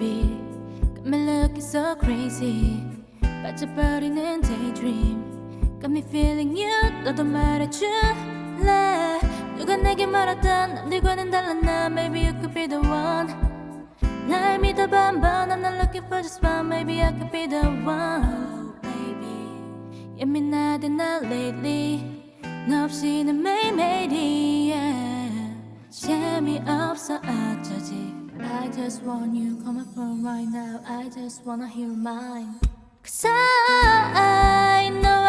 baby Got me looking so crazy 빠져버리는 daydream Got me feeling you 너도 말해줄래 누가 내게 말하던 남들과는 달라 나 Maybe you could be the one 날 믿어봐 한번 I'm not looking for just one Maybe I could be the one oh, baby 예민하대 나 lately 너 없이는 매일매일이 yeah. 재미없어 어쩌지 I just want you on phone right now. I just wanna hear mine. Cause I know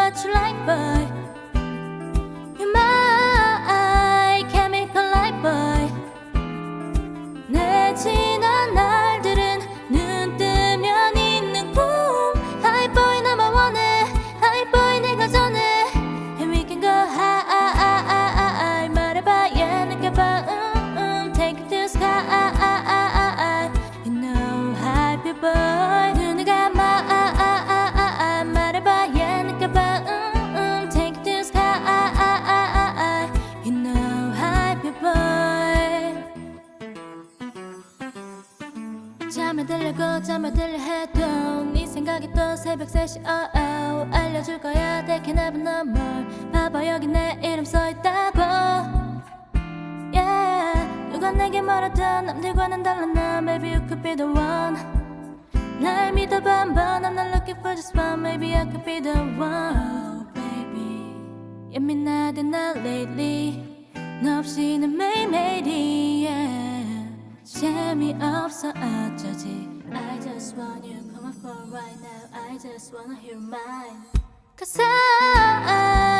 잠에 들려고 잠에 들려 해도 네 생각이 또 새벽 3시 oh oh 알려줄 거야 They can never know more 봐봐 여기 내 이름 써있다고 Yeah 누가 내게 말하던 남들과는 달라 나 Maybe you could be the one 날 믿어봐 한번 I'm not looking for just one Maybe I could be the one oh, baby 예민하대 나 lately 너 없이는 yeah. 재미없어 어쩌지 I just want you come on phone right now I just wanna hear mine Cause I